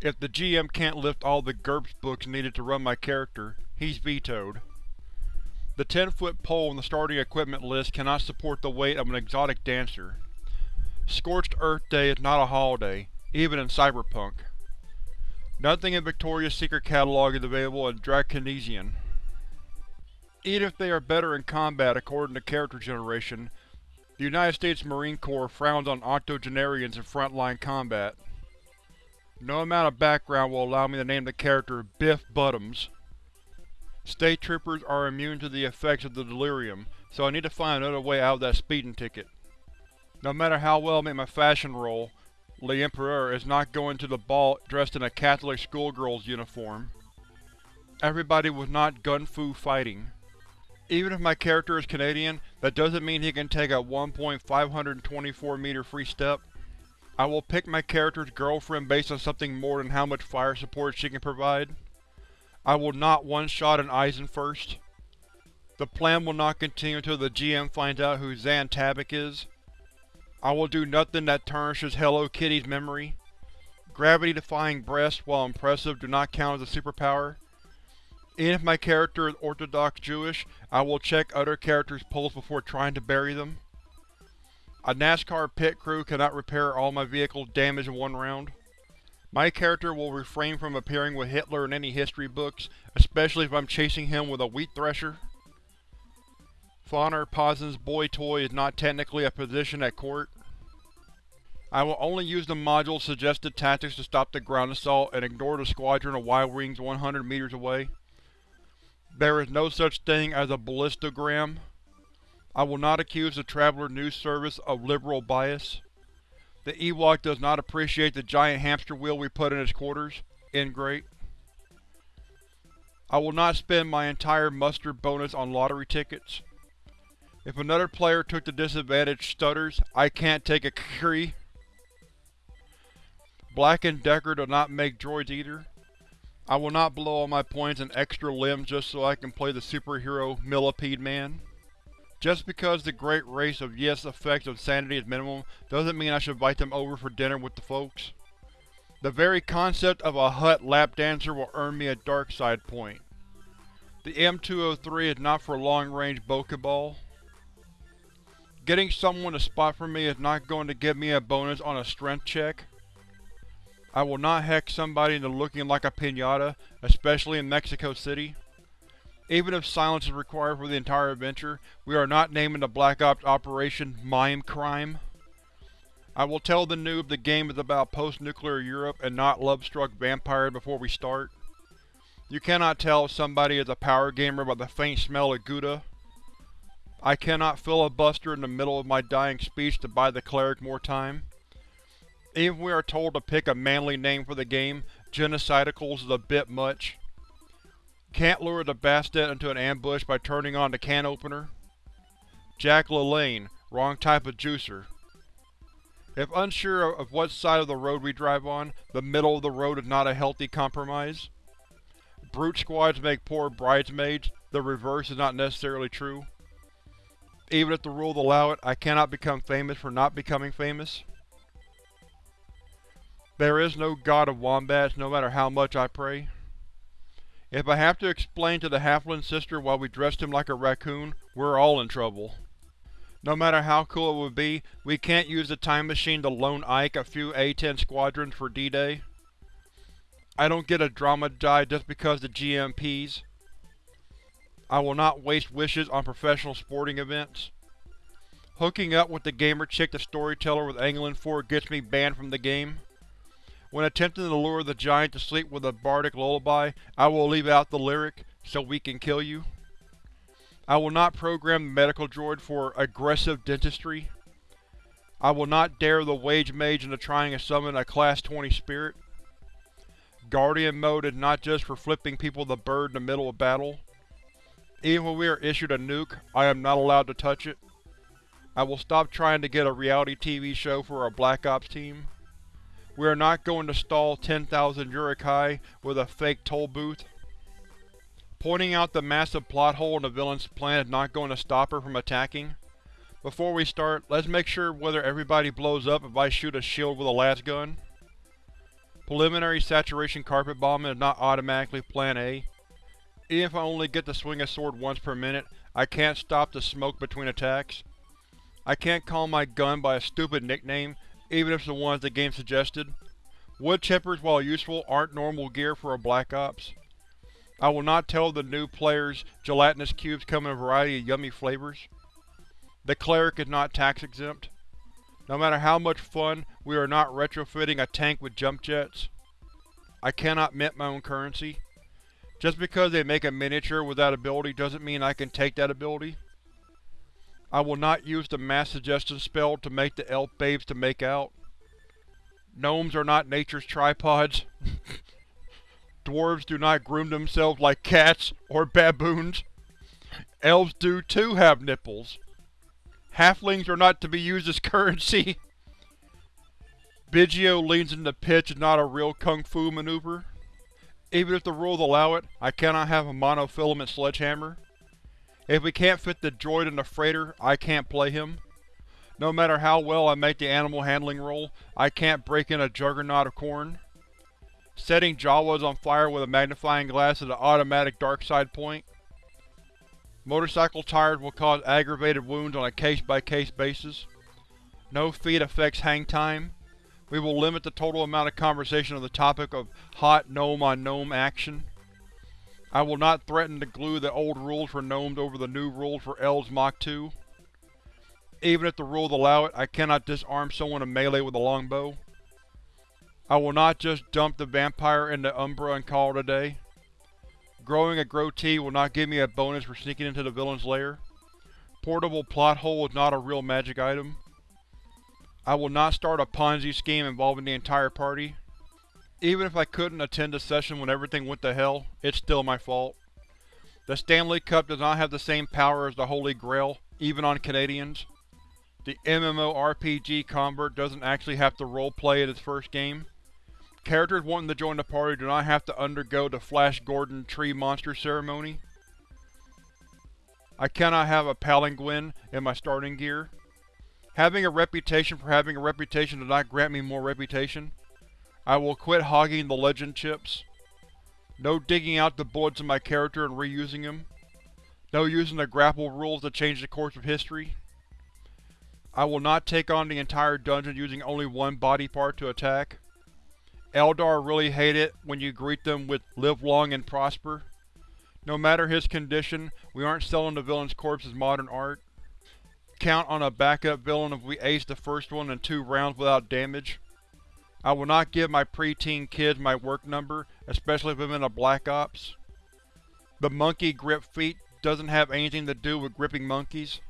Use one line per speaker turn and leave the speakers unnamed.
If the GM can't lift all the GURPS books needed to run my character, he's vetoed. The 10-foot pole in the starting equipment list cannot support the weight of an exotic dancer. Scorched Earth Day is not a holiday, even in Cyberpunk. Nothing in Victoria's Secret catalog is available in Draconesian. Even if they are better in combat according to character generation, the United States Marine Corps frowns on octogenarians in frontline combat. No amount of background will allow me to name the character Biff Buttums. State Troopers are immune to the effects of the delirium, so I need to find another way out of that speeding ticket. No matter how well I make my fashion roll, L'Empereur is not going to the ball dressed in a Catholic schoolgirl's uniform. Everybody was not gun-fu fighting. Even if my character is Canadian, that doesn't mean he can take a 1.524 meter free step. I will pick my character's girlfriend based on something more than how much fire support she can provide. I will not one-shot an Eisenfürst. The plan will not continue until the GM finds out who Zan Tabak is. I will do nothing that tarnishes Hello Kitty's memory. Gravity-defying breasts, while impressive, do not count as a superpower. Even if my character is Orthodox Jewish, I will check other characters' pulse before trying to bury them. A NASCAR pit crew cannot repair all my vehicles damaged in one round. My character will refrain from appearing with Hitler in any history books, especially if I'm chasing him with a wheat thresher. Fauner Pösen's boy toy is not technically a position at court. I will only use the module's suggested tactics to stop the ground assault and ignore the squadron of Y-Wings 100 meters away. There is no such thing as a ballistogram. I will not accuse the Traveler News Service of liberal bias. The Ewok does not appreciate the giant hamster wheel we put in his quarters. Ingrate. I will not spend my entire muster bonus on lottery tickets. If another player took the disadvantage stutters, I can't take a Kree. Black & Decker do not make droids either. I will not blow all my points and extra limbs just so I can play the superhero Millipede Man. Just because the great race of Yith's effects of sanity is minimum, doesn't mean I should invite them over for dinner with the folks. The very concept of a Hutt lap dancer will earn me a dark side point. The M203 is not for long-range bocce ball. Getting someone to spot for me is not going to give me a bonus on a strength check. I will not hex somebody into looking like a piñata, especially in Mexico City. Even if silence is required for the entire adventure, we are not naming the Black Ops Operation Mime Crime. I will tell the noob the game is about post-nuclear Europe and not love-struck vampires before we start. You cannot tell if somebody is a power gamer by the faint smell of Gouda. I cannot filibuster in the middle of my dying speech to buy the cleric more time. Even if we are told to pick a manly name for the game, Genocidicals is a bit much. Can't lure the Bastet into an ambush by turning on the can opener. Jack LaLanne, wrong type of juicer. If unsure of what side of the road we drive on, the middle of the road is not a healthy compromise. Brute squads make poor bridesmaids, the reverse is not necessarily true. Even if the rules allow it, I cannot become famous for not becoming famous. There is no god of wombats, no matter how much I pray. If I have to explain to the Halfling sister why we dressed him like a raccoon, we're all in trouble. No matter how cool it would be, we can't use the time machine to loan Ike a few A-10 squadrons for D-Day. I don't get a drama die just because the GMPs. I will not waste wishes on professional sporting events. Hooking up with the gamer chick the storyteller was angling for gets me banned from the game. When attempting to lure the giant to sleep with a bardic lullaby, I will leave out the lyric, so we can kill you. I will not program the medical droid for aggressive dentistry. I will not dare the Wage Mage into trying to summon a Class 20 spirit. Guardian mode is not just for flipping people the bird in the middle of battle. Even when we are issued a nuke, I am not allowed to touch it. I will stop trying to get a reality TV show for our Black Ops team. We are not going to stall 10,000 Uruk-hai with a fake toll booth. Pointing out the massive plot hole in the villain's plan is not going to stop her from attacking. Before we start, let's make sure whether everybody blows up if I shoot a shield with a last gun. Preliminary saturation carpet bombing is not automatically Plan A. Even if I only get to swing a sword once per minute, I can't stop the smoke between attacks. I can't call my gun by a stupid nickname, even if it's the ones the game suggested. Wood chippers, while useful, aren't normal gear for a Black Ops. I will not tell the new players gelatinous cubes come in a variety of yummy flavors. The cleric is not tax exempt. No matter how much fun, we are not retrofitting a tank with jump jets. I cannot mint my own currency. Just because they make a miniature with that ability doesn't mean I can take that ability. I will not use the mass suggestion spell to make the elf babes to make out. Gnomes are not nature's tripods. Dwarves do not groom themselves like cats or baboons. Elves do too have nipples. Halflings are not to be used as currency. Biggio leans into the pitch is not a real kung fu maneuver. Even if the rules allow it, I cannot have a monofilament sledgehammer. If we can't fit the droid in the freighter, I can't play him. No matter how well I make the animal handling roll, I can't break in a juggernaut of corn. Setting Jawas on fire with a magnifying glass is an automatic dark side point. Motorcycle tires will cause aggravated wounds on a case-by-case -case basis. No feat affects hang time. We will limit the total amount of conversation on the topic of hot gnome-on-gnome -gnome action. I will not threaten to glue the old rules for gnomes over the new rules for elves Mach 2. Even if the rules allow it, I cannot disarm someone in melee with a longbow. I will not just dump the vampire into Umbra and call it a day. Growing a Grotee will not give me a bonus for sneaking into the villain's lair. Portable plot hole is not a real magic item. I will not start a Ponzi scheme involving the entire party. Even if I couldn't attend a session when everything went to hell, it's still my fault. The Stanley Cup does not have the same power as the Holy Grail, even on Canadians. The MMORPG convert doesn't actually have to roleplay in its first game. Characters wanting to join the party do not have to undergo the Flash Gordon Tree Monster ceremony. I cannot have a palanquin in my starting gear. Having a reputation for having a reputation does not grant me more reputation. I will quit hogging the legend chips. No digging out the bullets in my character and reusing them. No using the grapple rules to change the course of history. I will not take on the entire dungeon using only one body part to attack. Eldar really hate it when you greet them with live long and prosper. No matter his condition, we aren't selling the villain's corpse as modern art. Count on a backup villain if we ace the first one in two rounds without damage. I will not give my preteen kids my work number, especially if I'm in a Black Ops. The monkey grip feat doesn't have anything to do with gripping monkeys.